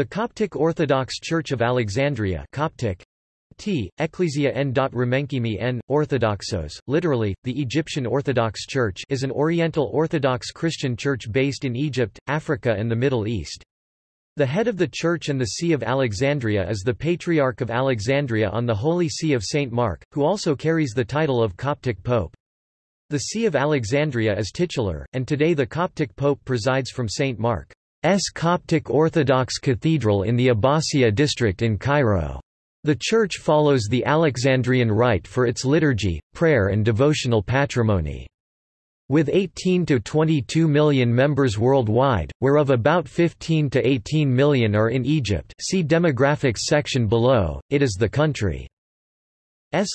The Coptic Orthodox Church of Alexandria Coptic, T. Ecclesia n. Remenkimi n. Orthodoxos, literally, the Egyptian Orthodox Church is an Oriental Orthodox Christian church based in Egypt, Africa and the Middle East. The head of the church and the See of Alexandria is the Patriarch of Alexandria on the Holy See of St. Mark, who also carries the title of Coptic Pope. The See of Alexandria is titular, and today the Coptic Pope presides from St. Mark's Coptic Orthodox Cathedral in the Abbasiyya district in Cairo. The Church follows the Alexandrian rite for its liturgy, prayer and devotional patrimony. With 18 to 22 million members worldwide, whereof about 15 to 18 million are in Egypt see demographics section below, it is the country's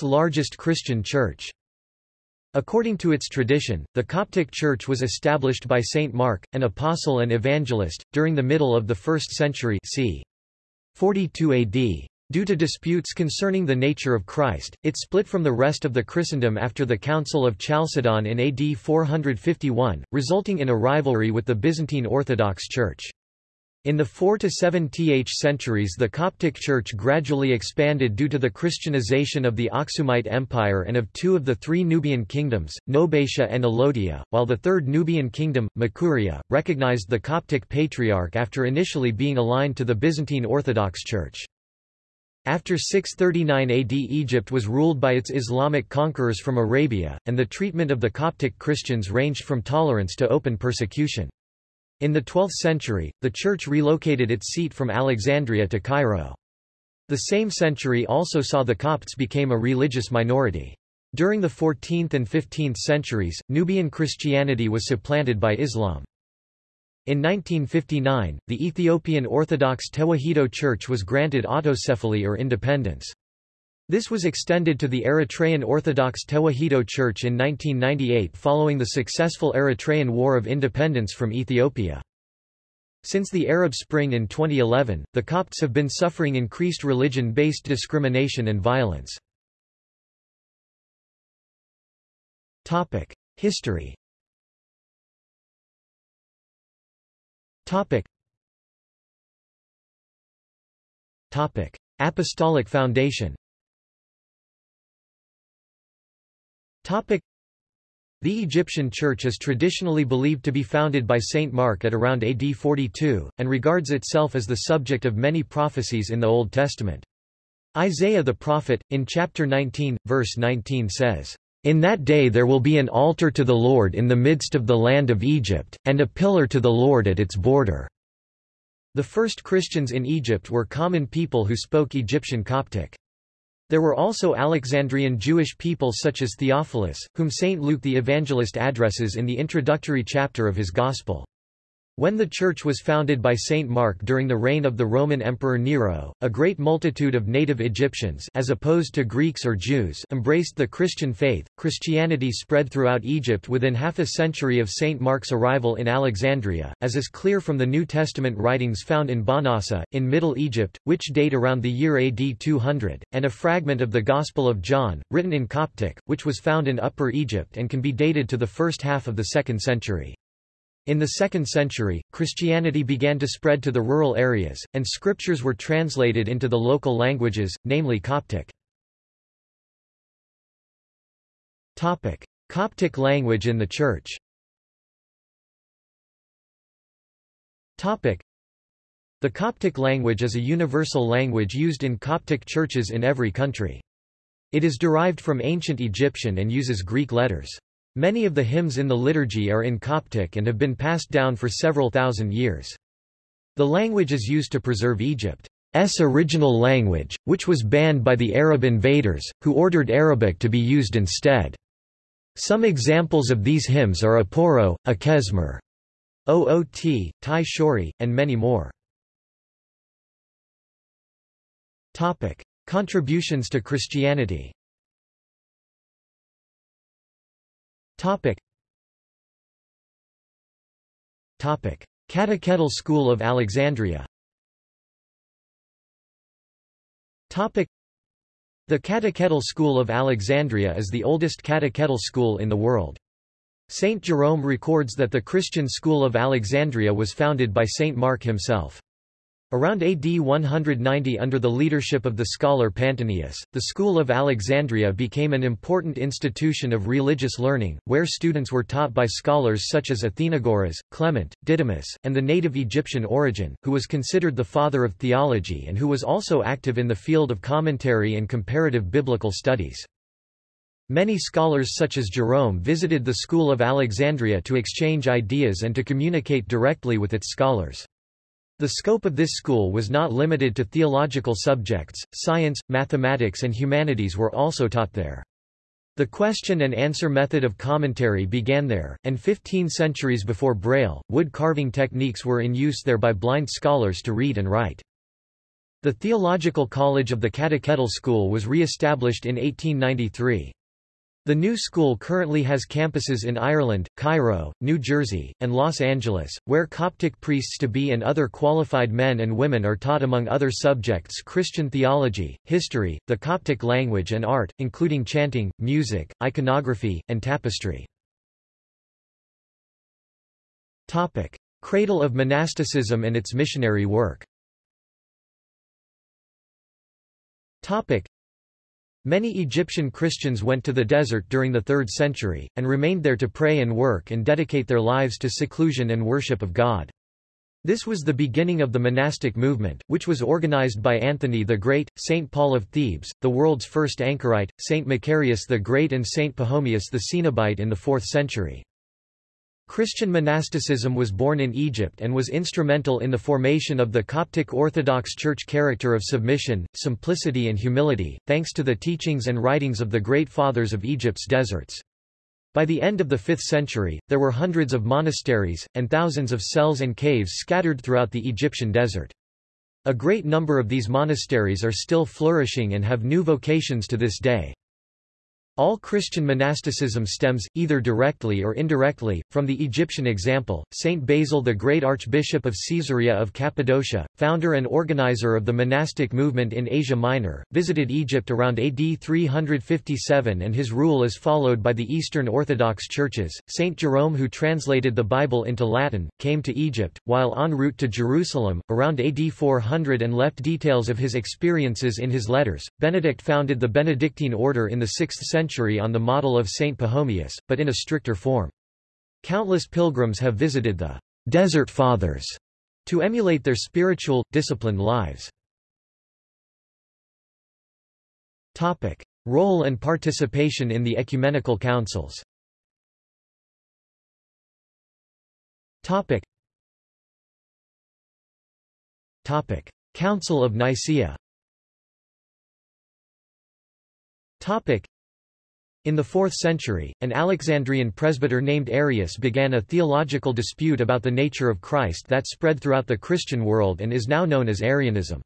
largest Christian church. According to its tradition, the Coptic Church was established by Saint Mark, an apostle and evangelist, during the middle of the 1st century c. 42 AD. Due to disputes concerning the nature of Christ, it split from the rest of the Christendom after the Council of Chalcedon in AD 451, resulting in a rivalry with the Byzantine Orthodox Church. In the 4 to 7th centuries the Coptic Church gradually expanded due to the Christianization of the Aksumite Empire and of two of the three Nubian kingdoms, Nobatia and Alodia, while the third Nubian kingdom, Makuria, recognized the Coptic Patriarch after initially being aligned to the Byzantine Orthodox Church. After 639 AD Egypt was ruled by its Islamic conquerors from Arabia, and the treatment of the Coptic Christians ranged from tolerance to open persecution. In the 12th century, the church relocated its seat from Alexandria to Cairo. The same century also saw the Copts became a religious minority. During the 14th and 15th centuries, Nubian Christianity was supplanted by Islam. In 1959, the Ethiopian Orthodox Tewahedo Church was granted autocephaly or independence. This was extended to the Eritrean Orthodox Tewahedo Church in 1998 following the successful Eritrean War of Independence from Ethiopia. Since the Arab Spring in 2011, the Copts have been suffering increased religion-based discrimination and violence. History. Apostolic Foundation The Egyptian Church is traditionally believed to be founded by Saint Mark at around AD 42, and regards itself as the subject of many prophecies in the Old Testament. Isaiah the prophet, in chapter 19, verse 19 says, in that day there will be an altar to the Lord in the midst of the land of Egypt, and a pillar to the Lord at its border." The first Christians in Egypt were common people who spoke Egyptian Coptic. There were also Alexandrian Jewish people such as Theophilus, whom St. Luke the Evangelist addresses in the introductory chapter of his Gospel. When the church was founded by Saint Mark during the reign of the Roman Emperor Nero, a great multitude of native Egyptians as opposed to Greeks or Jews embraced the Christian faith. Christianity spread throughout Egypt within half a century of Saint Mark's arrival in Alexandria, as is clear from the New Testament writings found in Bahnasa, in Middle Egypt, which date around the year AD 200, and a fragment of the Gospel of John, written in Coptic, which was found in Upper Egypt and can be dated to the first half of the 2nd century. In the 2nd century, Christianity began to spread to the rural areas, and scriptures were translated into the local languages, namely Coptic. Topic. Coptic language in the Church Topic. The Coptic language is a universal language used in Coptic churches in every country. It is derived from ancient Egyptian and uses Greek letters. Many of the hymns in the liturgy are in Coptic and have been passed down for several thousand years. The language is used to preserve Egypt's original language, which was banned by the Arab invaders, who ordered Arabic to be used instead. Some examples of these hymns are Aporo, Akesmer, Oot, Tai Shori, and many more. Topic. Contributions to Christianity Topic. Topic. Catechetical School of Alexandria Topic. The Catechetical School of Alexandria is the oldest catechetical school in the world. Saint Jerome records that the Christian school of Alexandria was founded by Saint Mark himself. Around AD 190 under the leadership of the scholar Pantaenus, the School of Alexandria became an important institution of religious learning, where students were taught by scholars such as Athenagoras, Clement, Didymus, and the native Egyptian Origen, who was considered the father of theology and who was also active in the field of commentary and comparative biblical studies. Many scholars such as Jerome visited the School of Alexandria to exchange ideas and to communicate directly with its scholars. The scope of this school was not limited to theological subjects, science, mathematics and humanities were also taught there. The question and answer method of commentary began there, and 15 centuries before Braille, wood carving techniques were in use there by blind scholars to read and write. The Theological College of the Catechetical School was re-established in 1893. The new school currently has campuses in Ireland, Cairo, New Jersey, and Los Angeles, where Coptic priests-to-be and other qualified men and women are taught among other subjects Christian theology, history, the Coptic language and art, including chanting, music, iconography, and tapestry. Topic. Cradle of monasticism and its missionary work Many Egyptian Christians went to the desert during the 3rd century, and remained there to pray and work and dedicate their lives to seclusion and worship of God. This was the beginning of the monastic movement, which was organized by Anthony the Great, St. Paul of Thebes, the world's first anchorite, St. Macarius the Great and St. Pachomius the Cenobite in the 4th century. Christian monasticism was born in Egypt and was instrumental in the formation of the Coptic Orthodox Church character of submission, simplicity and humility, thanks to the teachings and writings of the great fathers of Egypt's deserts. By the end of the 5th century, there were hundreds of monasteries, and thousands of cells and caves scattered throughout the Egyptian desert. A great number of these monasteries are still flourishing and have new vocations to this day. All Christian monasticism stems, either directly or indirectly, from the Egyptian example. Saint Basil the Great Archbishop of Caesarea of Cappadocia, founder and organizer of the monastic movement in Asia Minor, visited Egypt around AD 357 and his rule is followed by the Eastern Orthodox churches. Saint Jerome who translated the Bible into Latin, came to Egypt, while en route to Jerusalem, around AD 400 and left details of his experiences in his letters. Benedict founded the Benedictine order in the 6th century century on the model of Saint Pachomius, but in a stricter form. Countless pilgrims have visited the Desert Fathers to emulate their spiritual, disciplined lives. Topic. Role and participation in the ecumenical councils Topic. Topic. Council of Nicaea Topic. In the 4th century, an Alexandrian presbyter named Arius began a theological dispute about the nature of Christ that spread throughout the Christian world and is now known as Arianism.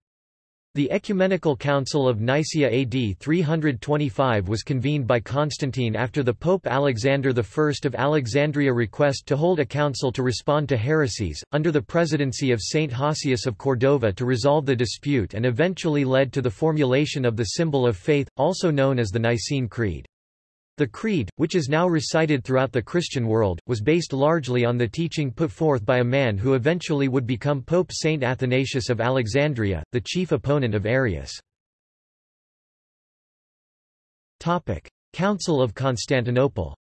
The Ecumenical Council of Nicaea AD 325 was convened by Constantine after the Pope Alexander I of Alexandria request to hold a council to respond to heresies, under the presidency of Saint Hosius of Cordova to resolve the dispute and eventually led to the formulation of the symbol of faith, also known as the Nicene Creed. The Creed, which is now recited throughout the Christian world, was based largely on the teaching put forth by a man who eventually would become Pope Saint Athanasius of Alexandria, the chief opponent of Arius. Topic: Council of Constantinople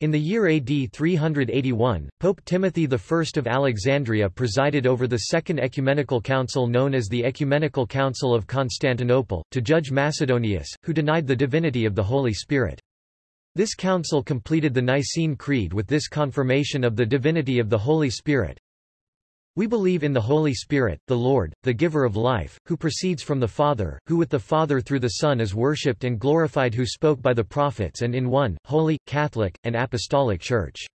in the year AD 381, Pope Timothy I of Alexandria presided over the Second Ecumenical Council known as the Ecumenical Council of Constantinople, to judge Macedonius, who denied the divinity of the Holy Spirit. This council completed the Nicene Creed with this confirmation of the divinity of the Holy Spirit, we believe in the Holy Spirit, the Lord, the giver of life, who proceeds from the Father, who with the Father through the Son is worshipped and glorified who spoke by the prophets and in one, holy, Catholic, and Apostolic Church.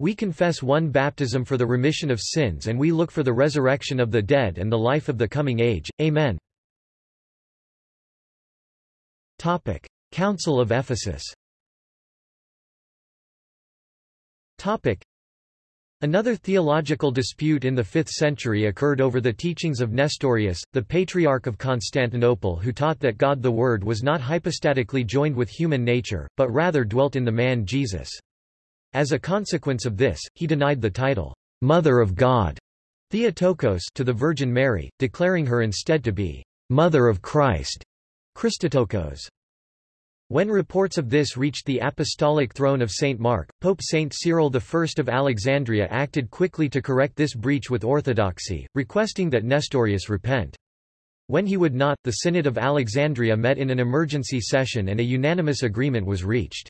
We confess one baptism for the remission of sins and we look for the resurrection of the dead and the life of the coming age. Amen. Topic. Council of Ephesus Topic. Another theological dispute in the 5th century occurred over the teachings of Nestorius, the Patriarch of Constantinople who taught that God the Word was not hypostatically joined with human nature, but rather dwelt in the man Jesus. As a consequence of this, he denied the title, Mother of God, Theotokos, to the Virgin Mary, declaring her instead to be Mother of Christ, Christotokos. When reports of this reached the apostolic throne of St. Mark, Pope St. Cyril I of Alexandria acted quickly to correct this breach with orthodoxy, requesting that Nestorius repent. When he would not, the Synod of Alexandria met in an emergency session and a unanimous agreement was reached.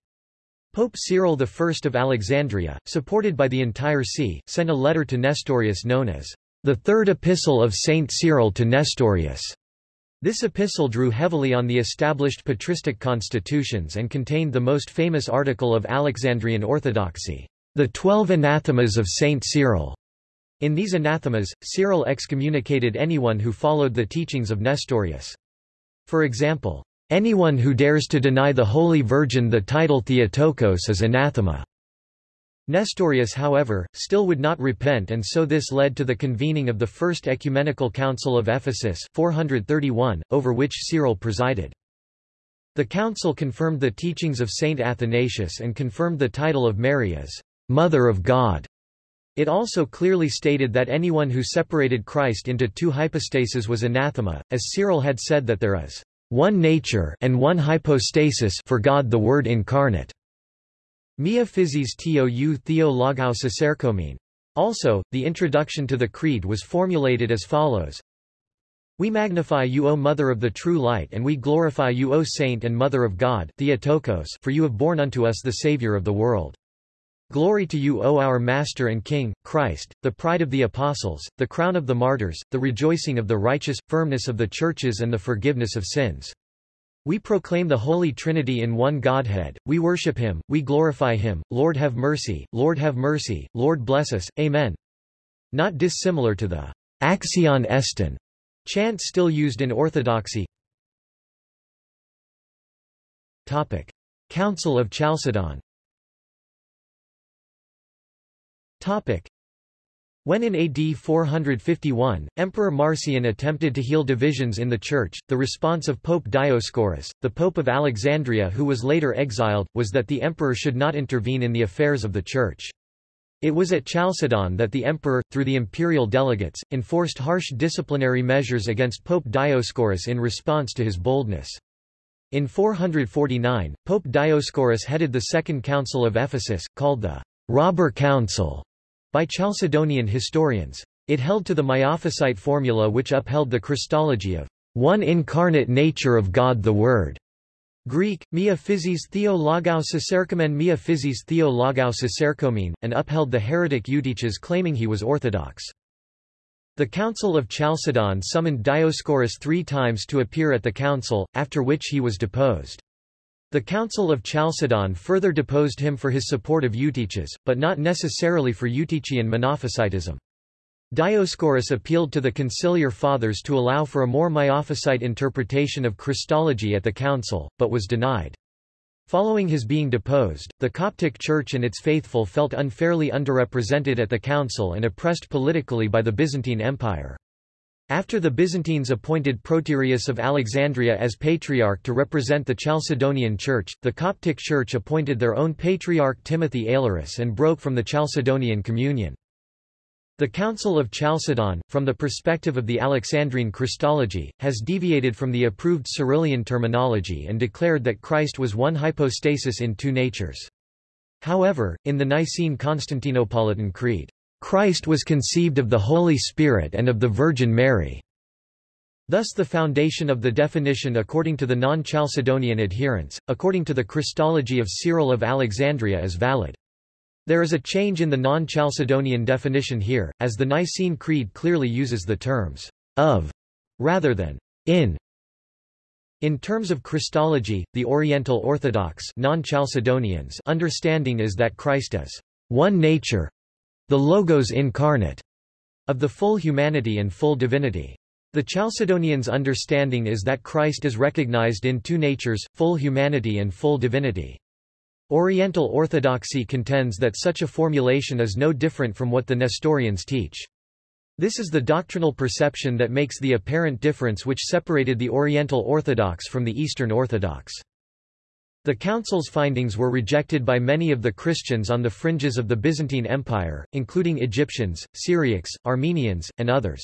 Pope Cyril I of Alexandria, supported by the entire see, sent a letter to Nestorius known as the Third Epistle of St. Cyril to Nestorius. This epistle drew heavily on the established patristic constitutions and contained the most famous article of Alexandrian orthodoxy, the Twelve Anathemas of Saint Cyril. In these anathemas, Cyril excommunicated anyone who followed the teachings of Nestorius. For example, anyone who dares to deny the Holy Virgin the title Theotokos is anathema. Nestorius however, still would not repent and so this led to the convening of the First Ecumenical Council of Ephesus 431, over which Cyril presided. The council confirmed the teachings of Saint Athanasius and confirmed the title of Mary as Mother of God. It also clearly stated that anyone who separated Christ into two hypostases was anathema, as Cyril had said that there is one nature and one hypostasis for God the Word incarnate. Mia physis tou theo logou cicercomen. Also, the introduction to the Creed was formulated as follows. We magnify you O Mother of the true light and we glorify you O Saint and Mother of God Theotokos for you have borne unto us the Saviour of the world. Glory to you O our Master and King, Christ, the pride of the apostles, the crown of the martyrs, the rejoicing of the righteous, firmness of the churches and the forgiveness of sins. We proclaim the Holy Trinity in one Godhead, we worship Him, we glorify Him, Lord have mercy, Lord have mercy, Lord bless us, Amen. Not dissimilar to the Axion Estin chant still used in Orthodoxy. Topic. Council of Chalcedon Topic. When in AD 451, Emperor Marcian attempted to heal divisions in the Church, the response of Pope Dioscorus, the Pope of Alexandria who was later exiled, was that the emperor should not intervene in the affairs of the Church. It was at Chalcedon that the emperor, through the imperial delegates, enforced harsh disciplinary measures against Pope Dioscorus in response to his boldness. In 449, Pope Dioscorus headed the Second Council of Ephesus, called the Robber Council, by Chalcedonian historians. It held to the Miaphysite formula which upheld the Christology of one incarnate nature of God the Word. Greek, mia physis theo logou cicercomen mia physis theo logou cicercomen, and upheld the heretic Eutyches claiming he was orthodox. The Council of Chalcedon summoned Dioscorus three times to appear at the council, after which he was deposed. The Council of Chalcedon further deposed him for his support of Eutyches, but not necessarily for Eutychian Monophysitism. Dioscorus appealed to the conciliar fathers to allow for a more Miaphysite interpretation of Christology at the council, but was denied. Following his being deposed, the Coptic Church and its faithful felt unfairly underrepresented at the council and oppressed politically by the Byzantine Empire. After the Byzantines appointed Proterius of Alexandria as patriarch to represent the Chalcedonian Church, the Coptic Church appointed their own patriarch Timothy Aelurus and broke from the Chalcedonian communion. The Council of Chalcedon, from the perspective of the Alexandrine Christology, has deviated from the approved Cyrillian terminology and declared that Christ was one hypostasis in two natures. However, in the Nicene Constantinopolitan Creed, Christ was conceived of the Holy Spirit and of the Virgin Mary. Thus the foundation of the definition according to the non-Chalcedonian adherents, according to the Christology of Cyril of Alexandria is valid. There is a change in the non-Chalcedonian definition here, as the Nicene Creed clearly uses the terms of rather than in. In terms of Christology, the Oriental Orthodox non-Chalcedonians understanding is that Christ is one nature, the Logos incarnate, of the full humanity and full divinity. The Chalcedonians' understanding is that Christ is recognized in two natures, full humanity and full divinity. Oriental Orthodoxy contends that such a formulation is no different from what the Nestorians teach. This is the doctrinal perception that makes the apparent difference which separated the Oriental Orthodox from the Eastern Orthodox. The council's findings were rejected by many of the Christians on the fringes of the Byzantine Empire, including Egyptians, Syriacs, Armenians, and others.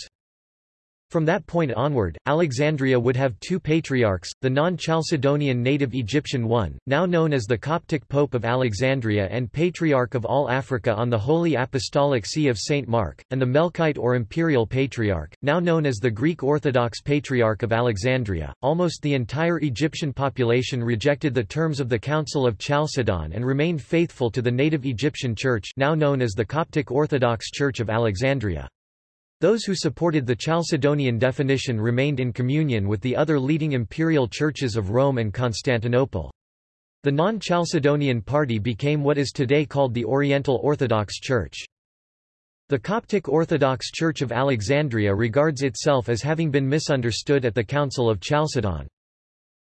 From that point onward, Alexandria would have two patriarchs, the non-Chalcedonian native Egyptian one, now known as the Coptic Pope of Alexandria and Patriarch of all Africa on the Holy Apostolic See of St. Mark, and the Melkite or Imperial Patriarch, now known as the Greek Orthodox Patriarch of Alexandria. Almost the entire Egyptian population rejected the terms of the Council of Chalcedon and remained faithful to the native Egyptian Church now known as the Coptic Orthodox Church of Alexandria. Those who supported the Chalcedonian definition remained in communion with the other leading imperial churches of Rome and Constantinople. The non-Chalcedonian party became what is today called the Oriental Orthodox Church. The Coptic Orthodox Church of Alexandria regards itself as having been misunderstood at the Council of Chalcedon.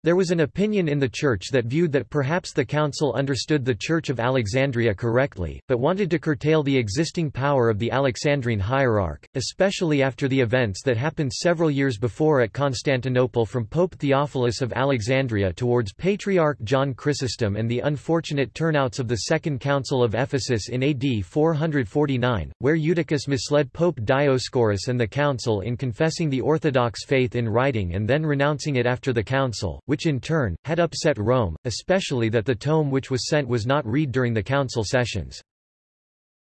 There was an opinion in the Church that viewed that perhaps the Council understood the Church of Alexandria correctly, but wanted to curtail the existing power of the Alexandrine hierarch, especially after the events that happened several years before at Constantinople from Pope Theophilus of Alexandria towards Patriarch John Chrysostom and the unfortunate turnouts of the Second Council of Ephesus in AD 449, where Eutyches misled Pope Dioscorus and the Council in confessing the Orthodox faith in writing and then renouncing it after the Council which in turn, had upset Rome, especially that the tome which was sent was not read during the council sessions.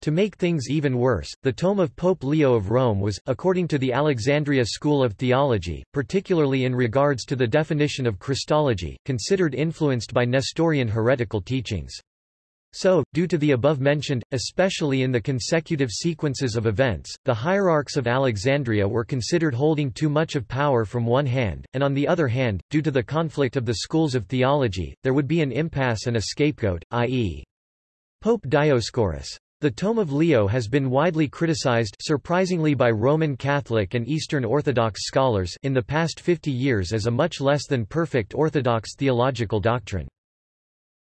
To make things even worse, the tome of Pope Leo of Rome was, according to the Alexandria School of Theology, particularly in regards to the definition of Christology, considered influenced by Nestorian heretical teachings. So, due to the above-mentioned, especially in the consecutive sequences of events, the hierarchs of Alexandria were considered holding too much of power from one hand, and on the other hand, due to the conflict of the schools of theology, there would be an impasse and a scapegoat, i.e. Pope Dioscorus. The Tome of Leo has been widely criticized surprisingly by Roman Catholic and Eastern Orthodox scholars in the past 50 years as a much less than perfect Orthodox theological doctrine.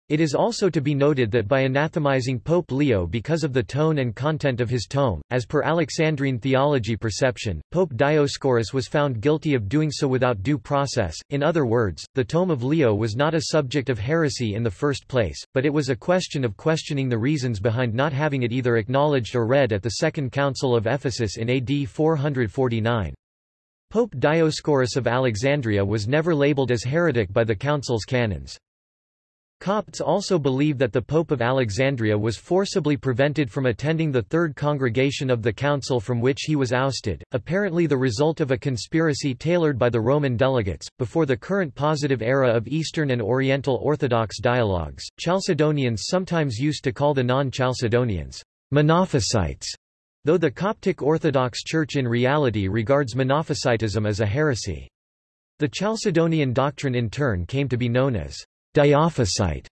It is also to be noted that by anathemizing Pope Leo because of the tone and content of his tome, as per Alexandrine theology perception, Pope Dioscorus was found guilty of doing so without due process. In other words, the tome of Leo was not a subject of heresy in the first place, but it was a question of questioning the reasons behind not having it either acknowledged or read at the Second Council of Ephesus in AD 449. Pope Dioscorus of Alexandria was never labeled as heretic by the council's canons. Copts also believe that the Pope of Alexandria was forcibly prevented from attending the Third Congregation of the Council from which he was ousted, apparently the result of a conspiracy tailored by the Roman delegates. Before the current positive era of Eastern and Oriental Orthodox dialogues, Chalcedonians sometimes used to call the non-Chalcedonians Monophysites, though the Coptic Orthodox Church in reality regards Monophysitism as a heresy. The Chalcedonian doctrine in turn came to be known as Diophysite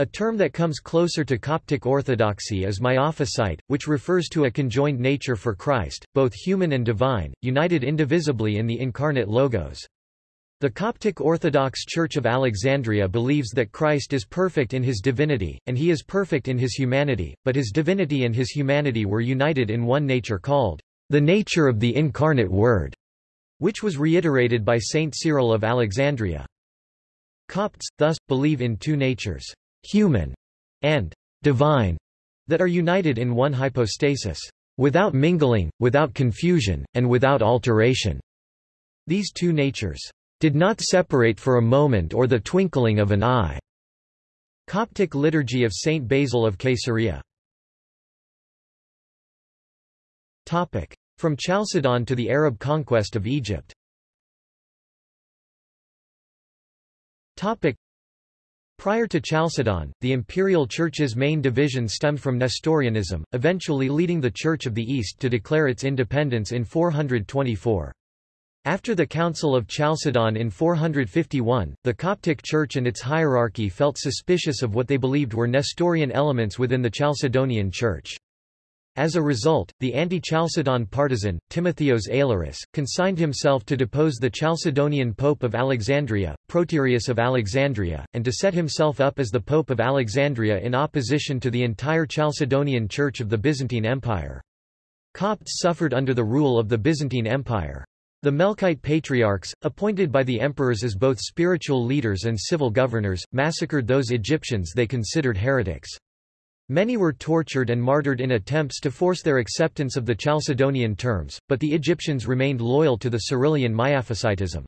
a term that comes closer to Coptic orthodoxy is miaphysite, which refers to a conjoined nature for Christ, both human and divine, united indivisibly in the incarnate Logos. The Coptic Orthodox Church of Alexandria believes that Christ is perfect in his divinity, and he is perfect in his humanity, but his divinity and his humanity were united in one nature called the nature of the incarnate Word, which was reiterated by Saint Cyril of Alexandria. Copts, thus, believe in two natures, human and divine, that are united in one hypostasis, without mingling, without confusion, and without alteration. These two natures did not separate for a moment or the twinkling of an eye. Coptic Liturgy of Saint Basil of Caesarea From Chalcedon to the Arab conquest of Egypt Topic. Prior to Chalcedon, the imperial church's main division stemmed from Nestorianism, eventually leading the Church of the East to declare its independence in 424. After the Council of Chalcedon in 451, the Coptic Church and its hierarchy felt suspicious of what they believed were Nestorian elements within the Chalcedonian Church. As a result, the anti-Chalcedon partisan, Timotheos Aelurus, consigned himself to depose the Chalcedonian Pope of Alexandria, Proterius of Alexandria, and to set himself up as the Pope of Alexandria in opposition to the entire Chalcedonian Church of the Byzantine Empire. Copts suffered under the rule of the Byzantine Empire. The Melkite patriarchs, appointed by the emperors as both spiritual leaders and civil governors, massacred those Egyptians they considered heretics. Many were tortured and martyred in attempts to force their acceptance of the Chalcedonian terms, but the Egyptians remained loyal to the Cyrillian Miaphysitism.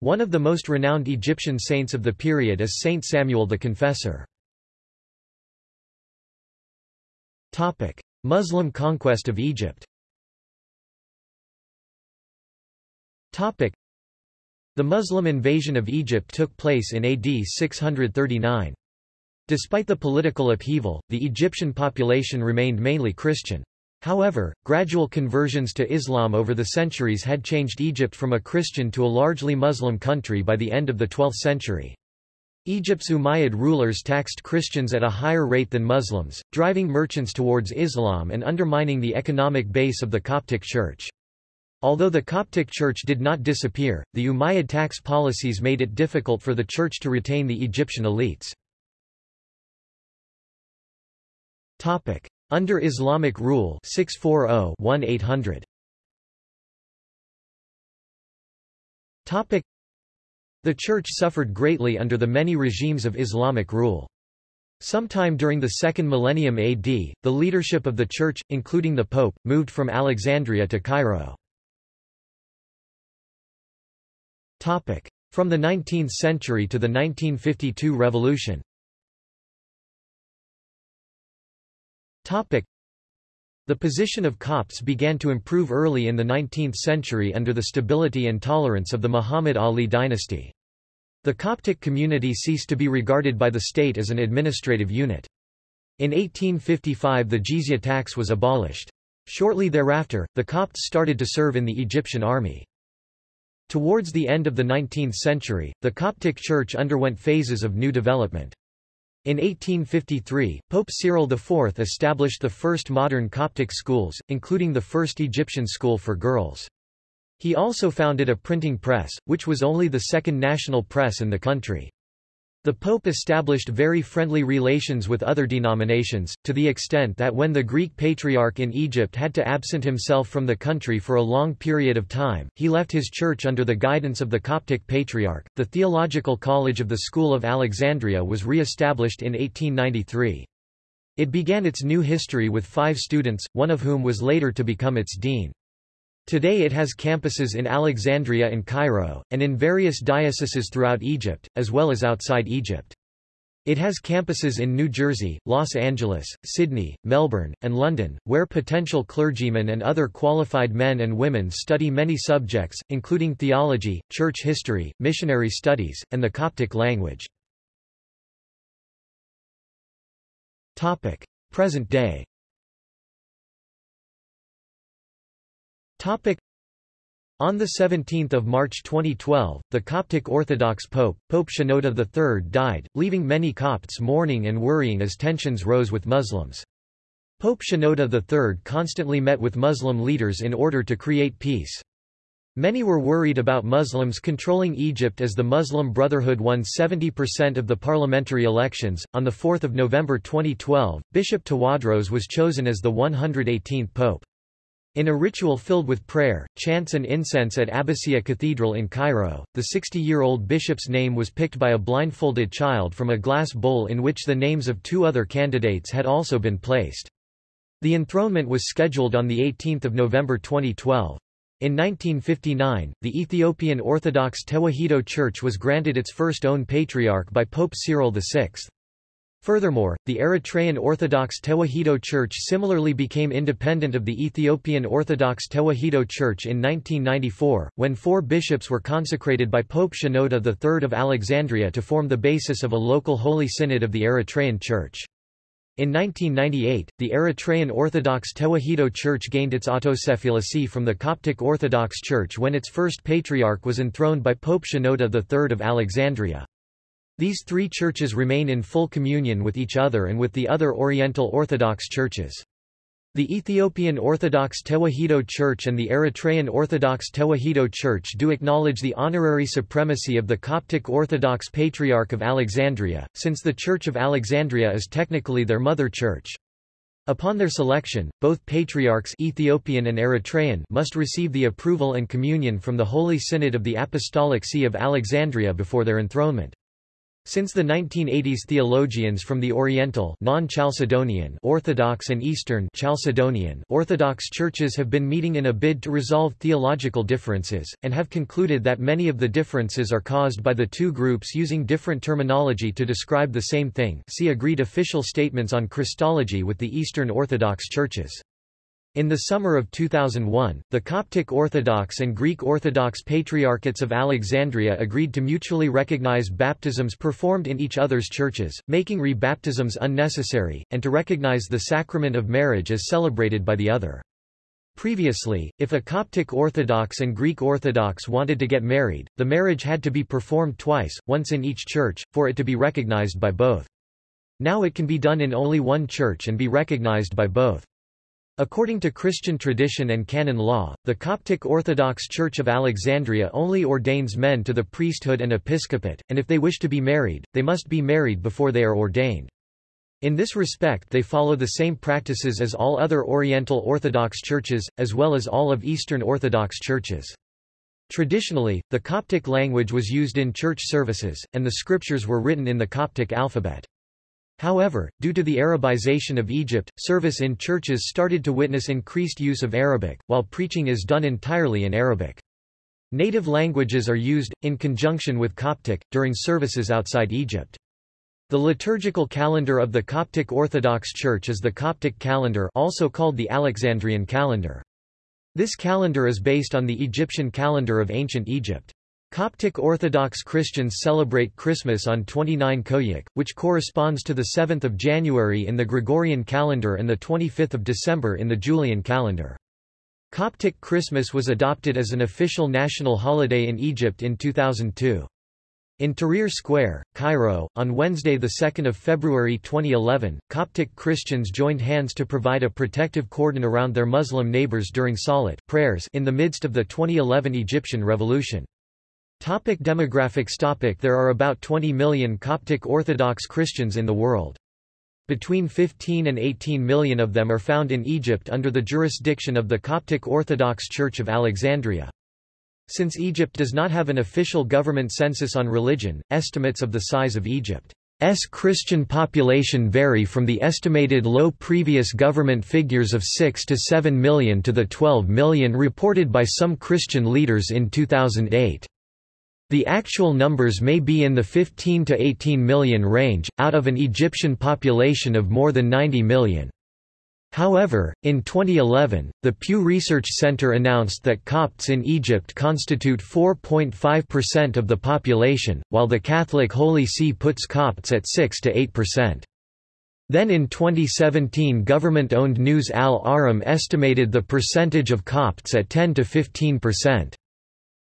One of the most renowned Egyptian saints of the period is Saint Samuel the Confessor. Topic: Muslim conquest of Egypt Topic: The Muslim invasion of Egypt took place in AD 639. Despite the political upheaval, the Egyptian population remained mainly Christian. However, gradual conversions to Islam over the centuries had changed Egypt from a Christian to a largely Muslim country by the end of the 12th century. Egypt's Umayyad rulers taxed Christians at a higher rate than Muslims, driving merchants towards Islam and undermining the economic base of the Coptic Church. Although the Coptic Church did not disappear, the Umayyad tax policies made it difficult for the Church to retain the Egyptian elites. Under Islamic rule 640-1800. The Church suffered greatly under the many regimes of Islamic rule. Sometime during the second millennium AD, the leadership of the Church, including the Pope, moved from Alexandria to Cairo. From the 19th century to the 1952 revolution the position of Copts began to improve early in the 19th century under the stability and tolerance of the Muhammad Ali dynasty. The Coptic community ceased to be regarded by the state as an administrative unit. In 1855 the jizya tax was abolished. Shortly thereafter, the Copts started to serve in the Egyptian army. Towards the end of the 19th century, the Coptic Church underwent phases of new development. In 1853, Pope Cyril IV established the first modern Coptic schools, including the first Egyptian school for girls. He also founded a printing press, which was only the second national press in the country. The Pope established very friendly relations with other denominations, to the extent that when the Greek Patriarch in Egypt had to absent himself from the country for a long period of time, he left his church under the guidance of the Coptic Patriarch. The Theological College of the School of Alexandria was re-established in 1893. It began its new history with five students, one of whom was later to become its dean. Today it has campuses in Alexandria and Cairo, and in various dioceses throughout Egypt, as well as outside Egypt. It has campuses in New Jersey, Los Angeles, Sydney, Melbourne, and London, where potential clergymen and other qualified men and women study many subjects, including theology, church history, missionary studies, and the Coptic language. Present day Topic. On 17 March 2012, the Coptic Orthodox Pope, Pope Shenouda III died, leaving many Copts mourning and worrying as tensions rose with Muslims. Pope Shenouda III constantly met with Muslim leaders in order to create peace. Many were worried about Muslims controlling Egypt as the Muslim Brotherhood won 70% of the parliamentary elections. On 4 November 2012, Bishop Tawadros was chosen as the 118th Pope. In a ritual filled with prayer, chants and incense at Abbasiyya Cathedral in Cairo, the 60-year-old bishop's name was picked by a blindfolded child from a glass bowl in which the names of two other candidates had also been placed. The enthronement was scheduled on 18 November 2012. In 1959, the Ethiopian Orthodox Tewahedo Church was granted its first own patriarch by Pope Cyril VI. Furthermore, the Eritrean Orthodox Tewahedo Church similarly became independent of the Ethiopian Orthodox Tewahedo Church in 1994, when four bishops were consecrated by Pope Shenouda III of Alexandria to form the basis of a local Holy Synod of the Eritrean Church. In 1998, the Eritrean Orthodox Tewahedo Church gained its autocephaly from the Coptic Orthodox Church when its first patriarch was enthroned by Pope Shenouda III of Alexandria. These three churches remain in full communion with each other and with the other Oriental Orthodox churches. The Ethiopian Orthodox Tewahedo Church and the Eritrean Orthodox Tewahedo Church do acknowledge the honorary supremacy of the Coptic Orthodox Patriarch of Alexandria, since the Church of Alexandria is technically their mother church. Upon their selection, both patriarchs Ethiopian and Eritrean must receive the approval and communion from the Holy Synod of the Apostolic See of Alexandria before their enthronement. Since the 1980s theologians from the Oriental non-Chalcedonian Orthodox and Eastern Chalcedonian Orthodox churches have been meeting in a bid to resolve theological differences, and have concluded that many of the differences are caused by the two groups using different terminology to describe the same thing see agreed official statements on Christology with the Eastern Orthodox churches. In the summer of 2001, the Coptic Orthodox and Greek Orthodox Patriarchates of Alexandria agreed to mutually recognize baptisms performed in each other's churches, making rebaptisms unnecessary, and to recognize the sacrament of marriage as celebrated by the other. Previously, if a Coptic Orthodox and Greek Orthodox wanted to get married, the marriage had to be performed twice, once in each church, for it to be recognized by both. Now it can be done in only one church and be recognized by both. According to Christian tradition and canon law, the Coptic Orthodox Church of Alexandria only ordains men to the priesthood and episcopate, and if they wish to be married, they must be married before they are ordained. In this respect they follow the same practices as all other Oriental Orthodox churches, as well as all of Eastern Orthodox churches. Traditionally, the Coptic language was used in church services, and the scriptures were written in the Coptic alphabet. However, due to the Arabization of Egypt, service in churches started to witness increased use of Arabic, while preaching is done entirely in Arabic. Native languages are used, in conjunction with Coptic, during services outside Egypt. The liturgical calendar of the Coptic Orthodox Church is the Coptic calendar also called the Alexandrian calendar. This calendar is based on the Egyptian calendar of ancient Egypt. Coptic Orthodox Christians celebrate Christmas on 29 Koiak, which corresponds to the 7th of January in the Gregorian calendar and the 25th of December in the Julian calendar. Coptic Christmas was adopted as an official national holiday in Egypt in 2002. In Tahrir Square, Cairo, on Wednesday 2 February 2011, Coptic Christians joined hands to provide a protective cordon around their Muslim neighbors during Salat prayers in the midst of the 2011 Egyptian revolution. Topic demographics topic There are about 20 million Coptic Orthodox Christians in the world. Between 15 and 18 million of them are found in Egypt under the jurisdiction of the Coptic Orthodox Church of Alexandria. Since Egypt does not have an official government census on religion, estimates of the size of Egypt's Christian population vary from the estimated low previous government figures of 6 to 7 million to the 12 million reported by some Christian leaders in 2008. The actual numbers may be in the 15 to 18 million range, out of an Egyptian population of more than 90 million. However, in 2011, the Pew Research Center announced that Copts in Egypt constitute 4.5% of the population, while the Catholic Holy See puts Copts at 6 to 8%. Then in 2017 government-owned News Al Ahram estimated the percentage of Copts at 10 to 15%.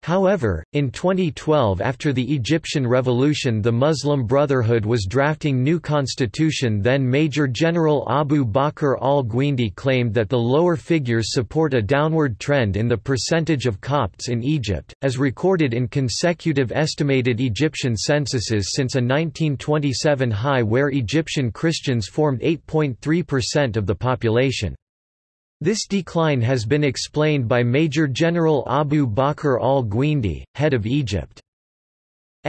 However, in 2012 after the Egyptian Revolution the Muslim Brotherhood was drafting new constitution then Major General Abu Bakr al-Gindi claimed that the lower figures support a downward trend in the percentage of Copts in Egypt, as recorded in consecutive estimated Egyptian censuses since a 1927 high where Egyptian Christians formed 8.3% of the population. This decline has been explained by Major General Abu Bakr al-Gindi, head of Egypt's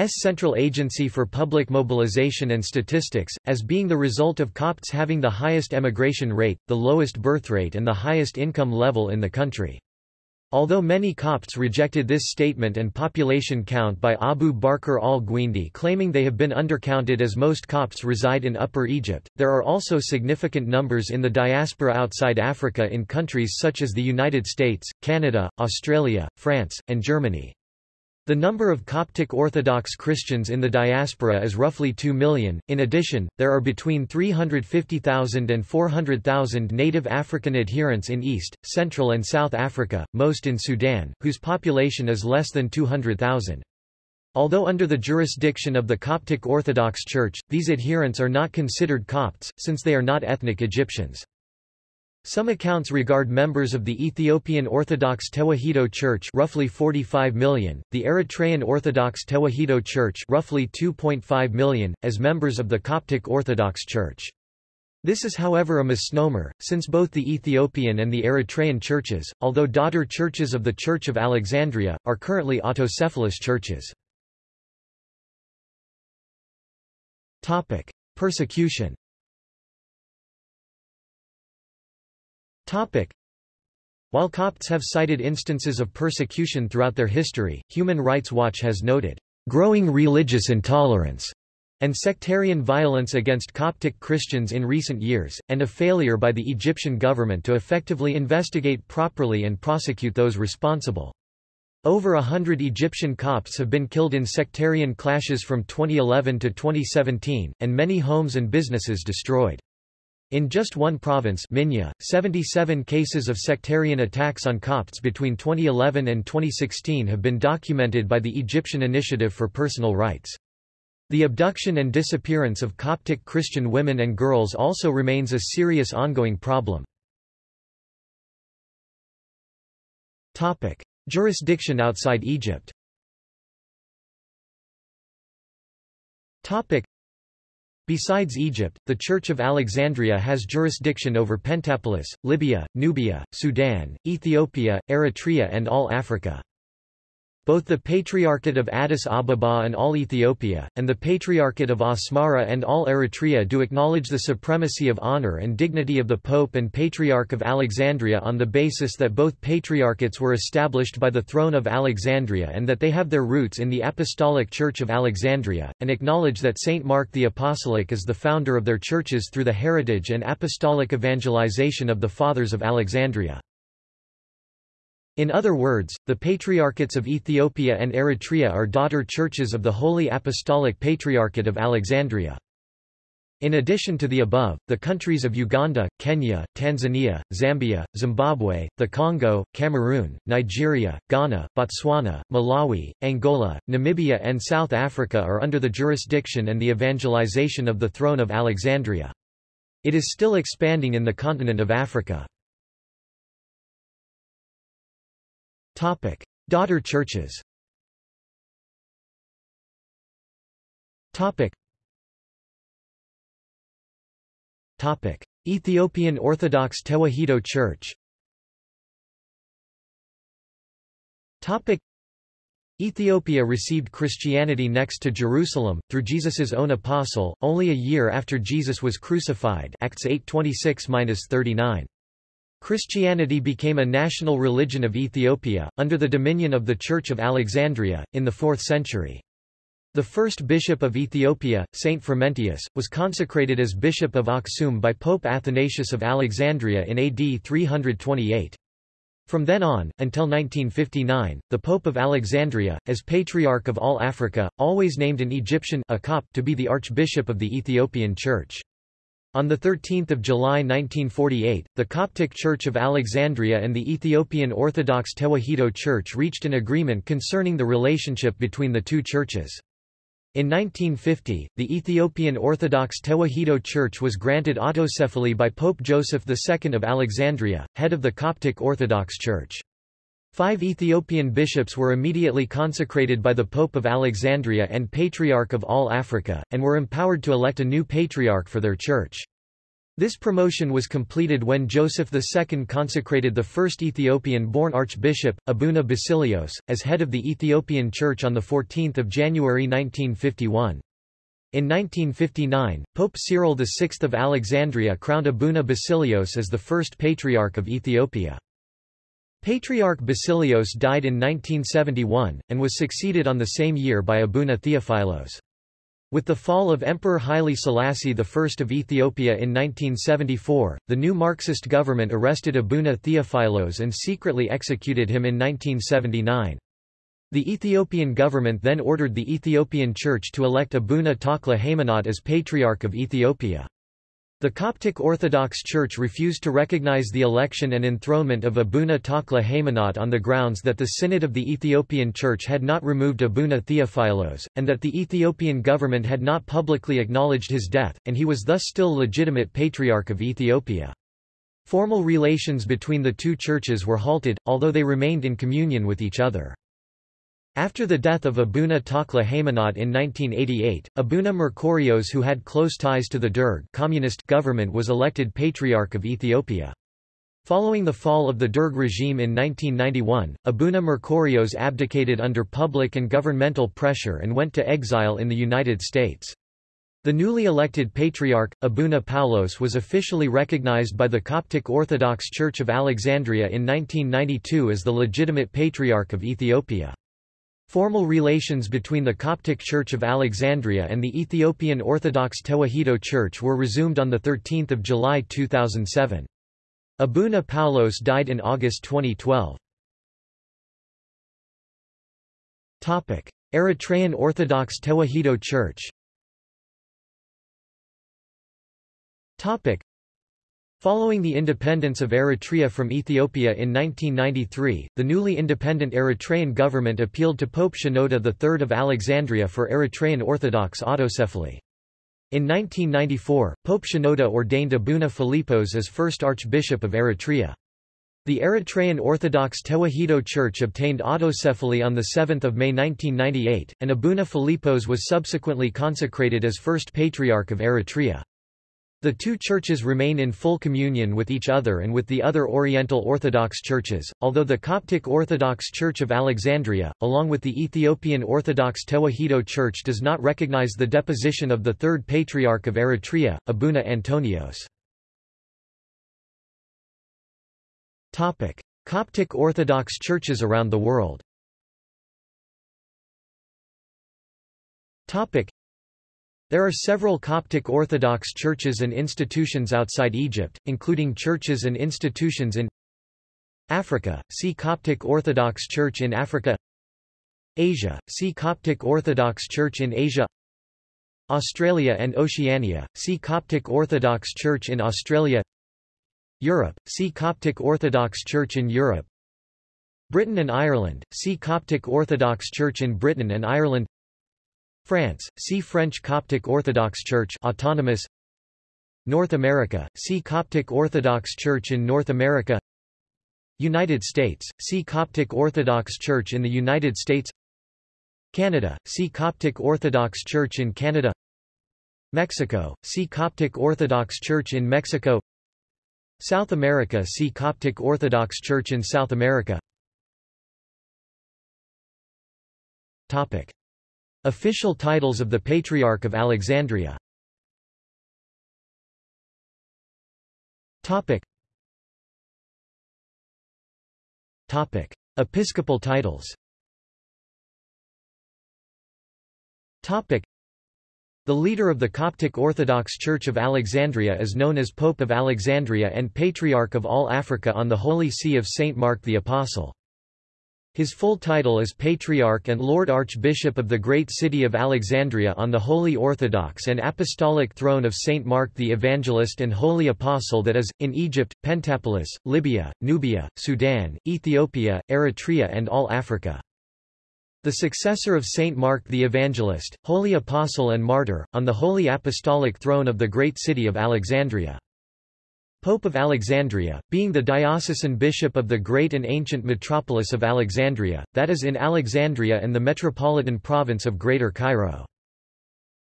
Central Agency for Public Mobilization and Statistics, as being the result of Copts having the highest emigration rate, the lowest birth rate and the highest income level in the country. Although many Copts rejected this statement and population count by Abu Bakr al-Gindi claiming they have been undercounted as most Copts reside in Upper Egypt, there are also significant numbers in the diaspora outside Africa in countries such as the United States, Canada, Australia, France, and Germany. The number of Coptic Orthodox Christians in the diaspora is roughly 2 million. In addition, there are between 350,000 and 400,000 native African adherents in East, Central and South Africa, most in Sudan, whose population is less than 200,000. Although under the jurisdiction of the Coptic Orthodox Church, these adherents are not considered Copts, since they are not ethnic Egyptians. Some accounts regard members of the Ethiopian Orthodox Tewahedo Church roughly 45 million, the Eritrean Orthodox Tewahedo Church roughly 2.5 million, as members of the Coptic Orthodox Church. This is however a misnomer, since both the Ethiopian and the Eritrean churches, although daughter churches of the Church of Alexandria, are currently autocephalous churches. Persecution While Copts have cited instances of persecution throughout their history, Human Rights Watch has noted, "...growing religious intolerance." and sectarian violence against Coptic Christians in recent years, and a failure by the Egyptian government to effectively investigate properly and prosecute those responsible. Over a hundred Egyptian Copts have been killed in sectarian clashes from 2011 to 2017, and many homes and businesses destroyed. In just one province Minya, 77 cases of sectarian attacks on Copts between 2011 and 2016 have been documented by the Egyptian Initiative for Personal Rights. The abduction and disappearance of Coptic Christian women and girls also remains a serious ongoing problem. Jurisdiction outside Egypt Besides Egypt, the Church of Alexandria has jurisdiction over Pentapolis, Libya, Nubia, Sudan, Ethiopia, Eritrea and all Africa. Both the Patriarchate of Addis Ababa and all Ethiopia, and the Patriarchate of Asmara and all Eritrea do acknowledge the supremacy of honor and dignity of the Pope and Patriarch of Alexandria on the basis that both patriarchates were established by the throne of Alexandria and that they have their roots in the Apostolic Church of Alexandria, and acknowledge that Saint Mark the Apostolic is the founder of their churches through the heritage and apostolic evangelization of the Fathers of Alexandria. In other words, the Patriarchates of Ethiopia and Eritrea are daughter churches of the Holy Apostolic Patriarchate of Alexandria. In addition to the above, the countries of Uganda, Kenya, Tanzania, Zambia, Zimbabwe, the Congo, Cameroon, Nigeria, Ghana, Botswana, Malawi, Angola, Namibia and South Africa are under the jurisdiction and the evangelization of the Throne of Alexandria. It is still expanding in the continent of Africa. Topic: Daughter churches. Topic. Topic: Ethiopian Orthodox Tewahedo Church. Topic: Ethiopia received Christianity next to Jerusalem, through Jesus's own apostle, only a year after Jesus was crucified Acts 8:26-39. Christianity became a national religion of Ethiopia, under the dominion of the Church of Alexandria, in the 4th century. The first bishop of Ethiopia, Saint Frumentius, was consecrated as Bishop of Aksum by Pope Athanasius of Alexandria in AD 328. From then on, until 1959, the Pope of Alexandria, as Patriarch of all Africa, always named an Egyptian a Copt to be the Archbishop of the Ethiopian Church. On 13 July 1948, the Coptic Church of Alexandria and the Ethiopian Orthodox Tewahedo Church reached an agreement concerning the relationship between the two churches. In 1950, the Ethiopian Orthodox Tewahedo Church was granted autocephaly by Pope Joseph II of Alexandria, head of the Coptic Orthodox Church. Five Ethiopian bishops were immediately consecrated by the Pope of Alexandria and Patriarch of all Africa, and were empowered to elect a new patriarch for their church. This promotion was completed when Joseph II consecrated the first Ethiopian-born archbishop, Abuna Basilios, as head of the Ethiopian Church on 14 January 1951. In 1959, Pope Cyril VI of Alexandria crowned Abuna Basilios as the first patriarch of Ethiopia. Patriarch Basilios died in 1971, and was succeeded on the same year by Abuna Theophilos. With the fall of Emperor Haile Selassie I of Ethiopia in 1974, the new Marxist government arrested Abuna Theophilos and secretly executed him in 1979. The Ethiopian government then ordered the Ethiopian Church to elect Abuna Takla Haymanot as Patriarch of Ethiopia. The Coptic Orthodox Church refused to recognize the election and enthronement of Abuna Takla Haymanot on the grounds that the Synod of the Ethiopian Church had not removed Abuna Theophilos, and that the Ethiopian government had not publicly acknowledged his death, and he was thus still legitimate Patriarch of Ethiopia. Formal relations between the two churches were halted, although they remained in communion with each other. After the death of Abuna Takla Haymanot in 1988, Abuna Merkurios who had close ties to the Derg communist government was elected Patriarch of Ethiopia. Following the fall of the Derg regime in 1991, Abuna Merkurios abdicated under public and governmental pressure and went to exile in the United States. The newly elected Patriarch, Abuna Paulos was officially recognized by the Coptic Orthodox Church of Alexandria in 1992 as the legitimate Patriarch of Ethiopia. Formal relations between the Coptic Church of Alexandria and the Ethiopian Orthodox Tewahedo Church were resumed on 13 July 2007. Abuna Paulos died in August 2012. Eritrean Orthodox Tewahedo Church Following the independence of Eritrea from Ethiopia in 1993, the newly independent Eritrean government appealed to Pope Shenouda III of Alexandria for Eritrean Orthodox autocephaly. In 1994, Pope Shenouda ordained Abuna Philippos as first Archbishop of Eritrea. The Eritrean Orthodox Tewahedo Church obtained autocephaly on 7 May 1998, and Abuna Philippos was subsequently consecrated as first Patriarch of Eritrea. The two churches remain in full communion with each other and with the other Oriental Orthodox churches, although the Coptic Orthodox Church of Alexandria, along with the Ethiopian Orthodox Tewahedo Church does not recognize the deposition of the third Patriarch of Eritrea, Abuna Antonios. Coptic Orthodox churches around the world there are several Coptic Orthodox churches and institutions outside Egypt, including churches and institutions in Africa, see Coptic Orthodox Church in Africa Asia, see Coptic Orthodox Church in Asia Australia and Oceania, see Coptic Orthodox Church in Australia Europe, see Coptic Orthodox Church in Europe Britain and Ireland, see Coptic Orthodox Church in Britain and Ireland France, see French Coptic Orthodox Church autonomous. North America, see Coptic Orthodox Church in North America. United States, see Coptic Orthodox Church in the United States. Canada, see Coptic Orthodox Church in Canada. Mexico, see Coptic Orthodox Church in Mexico. South America see Coptic Orthodox Church in South America. Topic. Official titles of the Patriarch of Alexandria Topic. Topic. Episcopal titles Topic. The leader of the Coptic Orthodox Church of Alexandria is known as Pope of Alexandria and Patriarch of all Africa on the Holy See of St. Mark the Apostle. His full title is Patriarch and Lord Archbishop of the Great City of Alexandria on the Holy Orthodox and Apostolic Throne of St. Mark the Evangelist and Holy Apostle that is, in Egypt, Pentapolis, Libya, Nubia, Sudan, Ethiopia, Eritrea and all Africa. The successor of Saint Mark the Evangelist, Holy Apostle and Martyr, on the Holy Apostolic Throne of the Great City of Alexandria. Pope of Alexandria, being the diocesan bishop of the great and ancient metropolis of Alexandria, that is in Alexandria and the metropolitan province of Greater Cairo.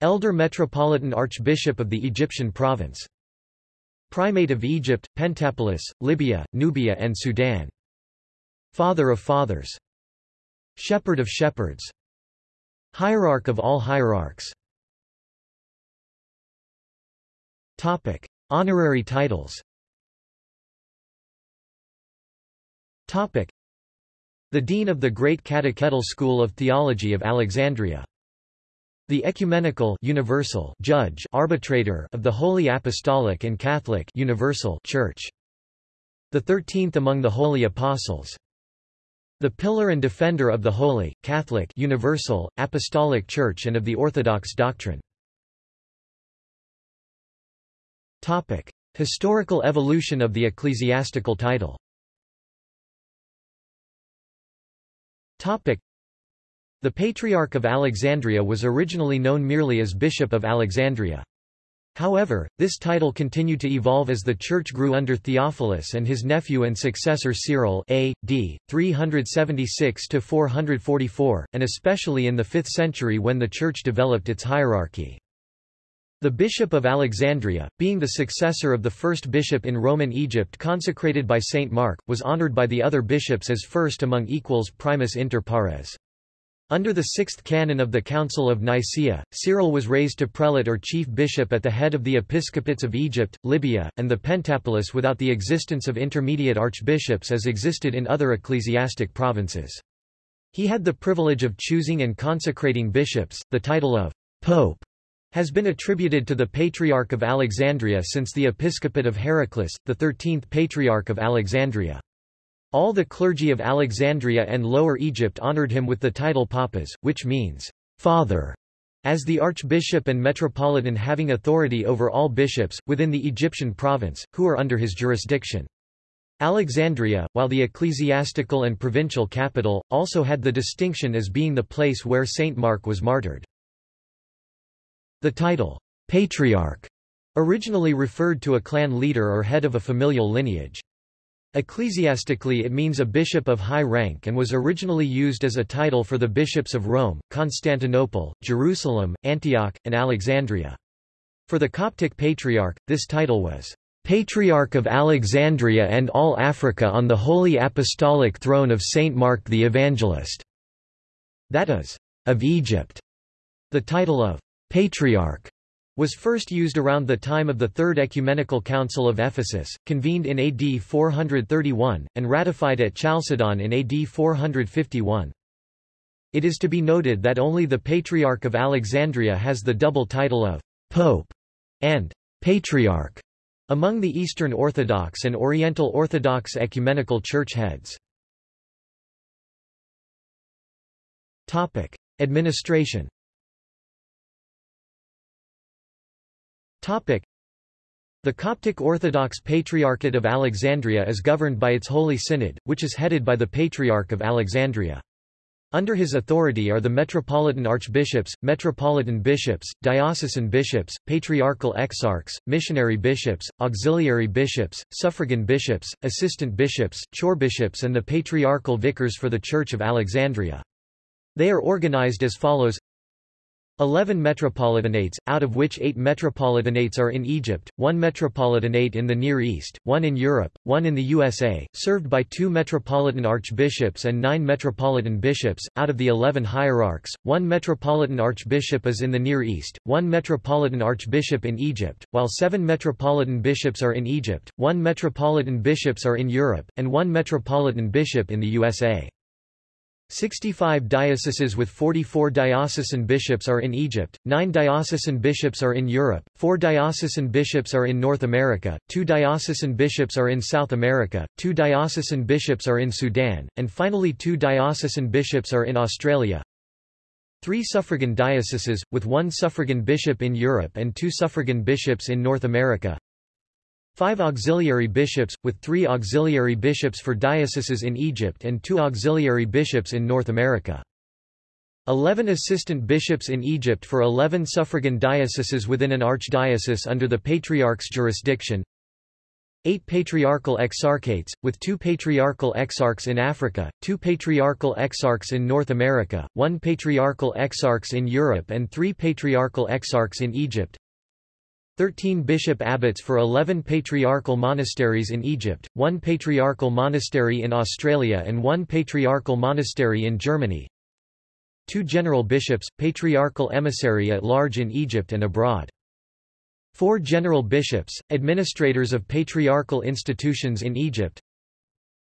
Elder Metropolitan Archbishop of the Egyptian province. Primate of Egypt, Pentapolis, Libya, Nubia and Sudan. Father of fathers. Shepherd of shepherds. Hierarch of all hierarchs. Topic. Honorary titles. The Dean of the Great Catechetical School of Theology of Alexandria. The Ecumenical Universal Judge Arbitrator of the Holy Apostolic and Catholic Universal Church. The Thirteenth among the Holy Apostles. The Pillar and Defender of the Holy, Catholic Universal, Apostolic Church and of the Orthodox doctrine. Topic. Historical evolution of the ecclesiastical title Topic. The Patriarch of Alexandria was originally known merely as Bishop of Alexandria. However, this title continued to evolve as the church grew under Theophilus and his nephew and successor Cyril a.d. 376–444, and especially in the 5th century when the church developed its hierarchy. The Bishop of Alexandria, being the successor of the first bishop in Roman Egypt consecrated by Saint Mark, was honored by the other bishops as first among equals primus inter pares. Under the sixth canon of the Council of Nicaea, Cyril was raised to prelate or chief bishop at the head of the episcopates of Egypt, Libya, and the Pentapolis without the existence of intermediate archbishops as existed in other ecclesiastic provinces. He had the privilege of choosing and consecrating bishops. The title of pope has been attributed to the Patriarch of Alexandria since the episcopate of Heraclius, the 13th Patriarch of Alexandria. All the clergy of Alexandria and Lower Egypt honored him with the title papas, which means, father, as the archbishop and metropolitan having authority over all bishops, within the Egyptian province, who are under his jurisdiction. Alexandria, while the ecclesiastical and provincial capital, also had the distinction as being the place where Saint Mark was martyred. The title, patriarch, originally referred to a clan leader or head of a familial lineage. Ecclesiastically it means a bishop of high rank and was originally used as a title for the bishops of Rome, Constantinople, Jerusalem, Antioch, and Alexandria. For the Coptic Patriarch, this title was Patriarch of Alexandria and all Africa on the Holy Apostolic Throne of Saint Mark the Evangelist, that is, of Egypt. The title of Patriarch was first used around the time of the Third Ecumenical Council of Ephesus, convened in AD 431, and ratified at Chalcedon in AD 451. It is to be noted that only the Patriarch of Alexandria has the double title of Pope and Patriarch among the Eastern Orthodox and Oriental Orthodox ecumenical church heads. Administration The Coptic Orthodox Patriarchate of Alexandria is governed by its Holy Synod, which is headed by the Patriarch of Alexandria. Under his authority are the metropolitan archbishops, metropolitan bishops, diocesan bishops, patriarchal exarchs, missionary bishops, auxiliary bishops, suffragan bishops, assistant bishops, chorbishops and the patriarchal vicars for the Church of Alexandria. They are organized as follows 11 metropolitanates, out of which 8 metropolitanates are in Egypt, 1 metropolitanate in the Near East, 1 in Europe, 1 in the USA, served by 2 metropolitan archbishops and 9 metropolitan bishops. Out of the 11 hierarchs, 1 metropolitan archbishop is in the Near East, 1 metropolitan archbishop in Egypt, while 7 metropolitan bishops are in Egypt, 1 metropolitan bishops are in Europe, and 1 metropolitan bishop in the USA. 65 dioceses with 44 diocesan bishops are in Egypt, 9 diocesan bishops are in Europe, 4 diocesan bishops are in North America, 2 diocesan bishops are in South America, 2 diocesan bishops are in Sudan, and finally 2 diocesan bishops are in Australia. 3 suffragan dioceses, with 1 suffragan bishop in Europe and 2 suffragan bishops in North America. Five auxiliary bishops, with three auxiliary bishops for dioceses in Egypt and two auxiliary bishops in North America. Eleven assistant bishops in Egypt for eleven suffragan dioceses within an archdiocese under the Patriarch's jurisdiction. Eight patriarchal exarchates, with two patriarchal exarchs in Africa, two patriarchal exarchs in North America, one patriarchal exarchs in Europe and three patriarchal exarchs in Egypt. 13 bishop abbots for 11 patriarchal monasteries in Egypt, one patriarchal monastery in Australia and one patriarchal monastery in Germany. Two general bishops, patriarchal emissary at large in Egypt and abroad. Four general bishops, administrators of patriarchal institutions in Egypt.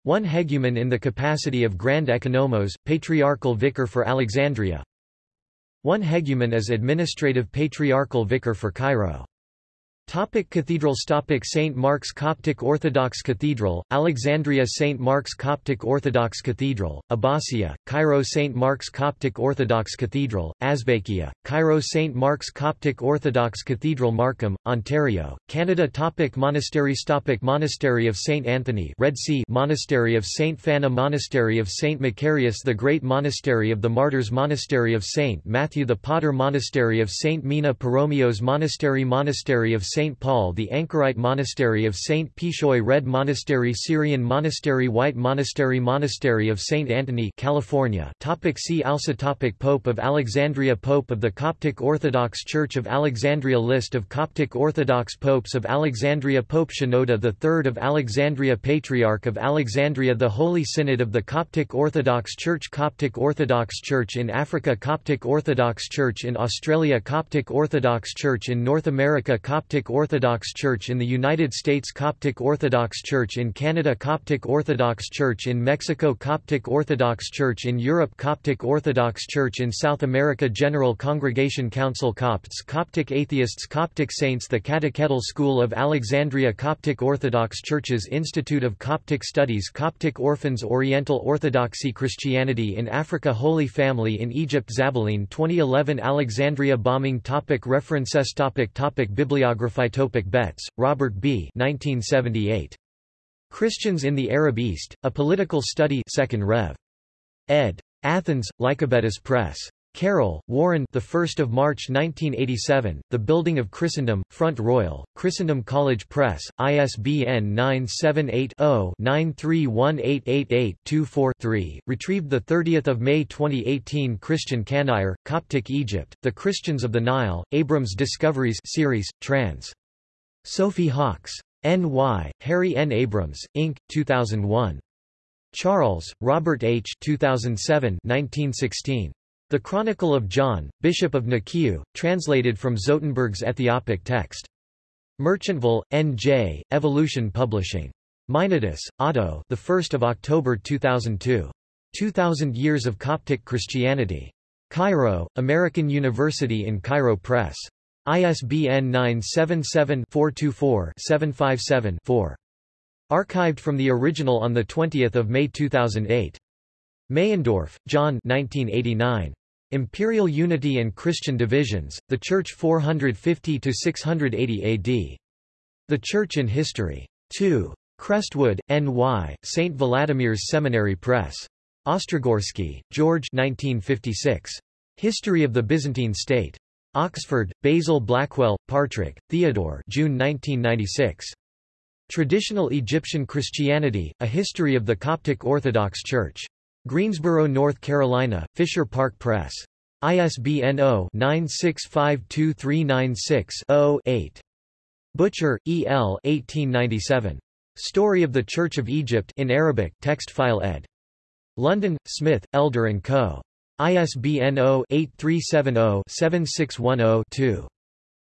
One hegumen in the capacity of Grand Economos, patriarchal vicar for Alexandria. One hegumen as administrative patriarchal vicar for Cairo. Topic Cathedrals Topic St. Mark's Coptic Orthodox Cathedral, Alexandria St. Mark's Coptic Orthodox Cathedral, Abbasiyya, Cairo St. Mark's Coptic Orthodox Cathedral, Azbekiyya, Cairo St. Mark's Coptic Orthodox Cathedral Markham, Ontario, Canada Topic Monasteries Topic Monastery of St. Anthony Red Sea Monastery of St. Fana Monastery of St. Macarius the Great Monastery of the Martyrs Monastery of St. Matthew the Potter Monastery of St. Mina Poromios Monastery Monastery of St. Paul the Anchorite Monastery of St. Pishoy Red Monastery Syrian Monastery White Monastery Monastery of St. Anthony California topic See also topic Pope of Alexandria Pope of the Coptic Orthodox Church of Alexandria List of Coptic Orthodox Popes of Alexandria Pope Shenouda III of Alexandria Patriarch of Alexandria The Holy Synod of the Coptic Orthodox Church Coptic Orthodox Church in Africa Coptic Orthodox Church in Australia Coptic Orthodox Church in North America Coptic Coptic Orthodox Church in the United States Coptic Orthodox Church in Canada Coptic Orthodox Church in Mexico Coptic Orthodox Church in Europe Coptic Orthodox Church in South America General Congregation Council Copts Coptic Atheists Coptic Saints The Catechetical School of Alexandria Coptic Orthodox Churches Institute of Coptic Studies Coptic Orphans Oriental Orthodoxy Christianity in Africa Holy Family in Egypt Zabaline 2011 Alexandria bombing topic References topic topic Bibliography Phytopic Betts, Robert B. 1978. Christians in the Arab East, A Political Study 2nd Rev. ed. Athens, Lycabettus Press. Carroll, Warren the 1st of March 1987, The Building of Christendom, Front Royal, Christendom College Press, ISBN 978-0-931888-24-3, retrieved 30 May 2018 Christian Cannuyer, Coptic Egypt, The Christians of the Nile, Abrams Discoveries series, trans. Sophie Hawkes. N.Y., Harry N. Abrams, Inc., 2001. Charles, Robert H. 2007 1916. The Chronicle of John, Bishop of Nikiu, translated from Zotenberg's Ethiopic text. Merchantville, N.J., Evolution Publishing. Meinardus, Otto the 1st of October 2002. 2000 Years of Coptic Christianity. Cairo, American University in Cairo Press. ISBN 977-424-757-4. Archived from the original on 20 May 2008. Meyendorff, John 1989. Imperial Unity and Christian Divisions, The Church 450–680 AD. The Church in History. 2. Crestwood, N.Y., St. Vladimir's Seminary Press. Ostrogorsky, George 1956. History of the Byzantine State. Oxford, Basil Blackwell, Partrick, Theodore June 1996. Traditional Egyptian Christianity, A History of the Coptic Orthodox Church. Greensboro, North Carolina, Fisher Park Press. ISBN 0-9652396-0-8. Butcher, E. L. 1897. Story of the Church of Egypt in Arabic text file ed. London, Smith, Elder & Co. ISBN 0-8370-7610-2.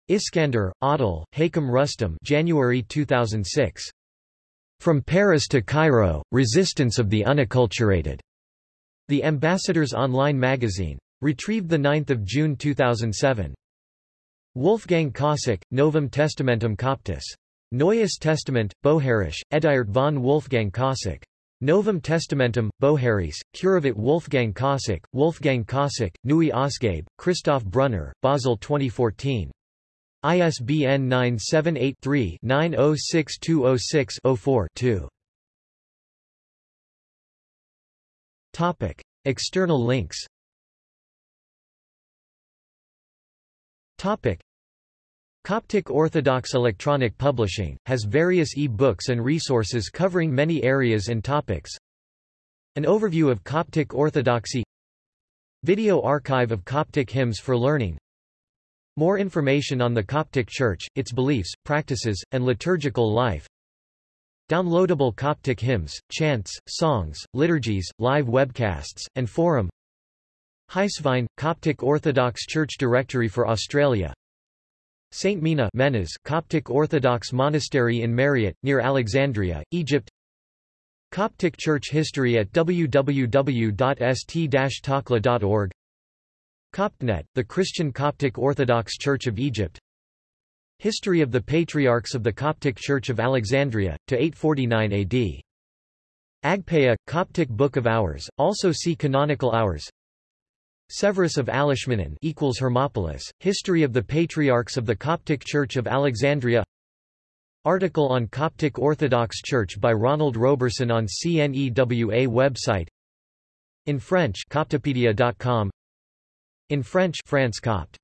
Iskander, Adil, Hakam Rustam January 2006. From Paris to Cairo, Resistance of the Unacculturated. The Ambassador's Online Magazine. Retrieved 9 June 2007. Wolfgang Kosack, Novum Testamentum Coptice. Neues Testament, Bohairisch, Ediert von Wolfgang Kosack. Novum Testamentum, Bohairice, Curavit Wolfgang Kosack, Wolfgang Kosack, Neue Ausgabe, Christoph Brunner, Basel 2014. ISBN 978 3 906206 4 2 Topic. External links Topic. Coptic Orthodox Electronic Publishing, has various e-books and resources covering many areas and topics. An overview of Coptic Orthodoxy Video archive of Coptic hymns for learning More information on the Coptic Church, its beliefs, practices, and liturgical life Downloadable Coptic hymns, chants, songs, liturgies, live webcasts, and forum. Heisvine, Coptic Orthodox Church Directory for Australia. St. Mina Menas Coptic Orthodox Monastery in Mariat, near Alexandria, Egypt. Coptic Church History at www.st-takla.org Coptnet, the Christian Coptic Orthodox Church of Egypt History of the Patriarchs of the Coptic Church of Alexandria, to 849 AD. Agpeia, Coptic Book of Hours, also see Canonical Hours. Severus of Alashmanon equals Hermopolis, History of the Patriarchs of the Coptic Church of Alexandria. Article on Coptic Orthodox Church by Ronald Roberson on CNEWA website. In French Coptopedia.com In French France Copt.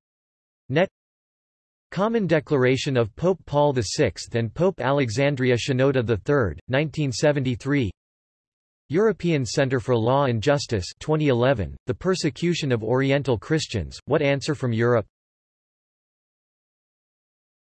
Net Common Declaration of Pope Paul VI and Pope Alexandria Shenouda III, 1973 European Centre for Law and Justice 2011, The Persecution of Oriental Christians, What Answer from Europe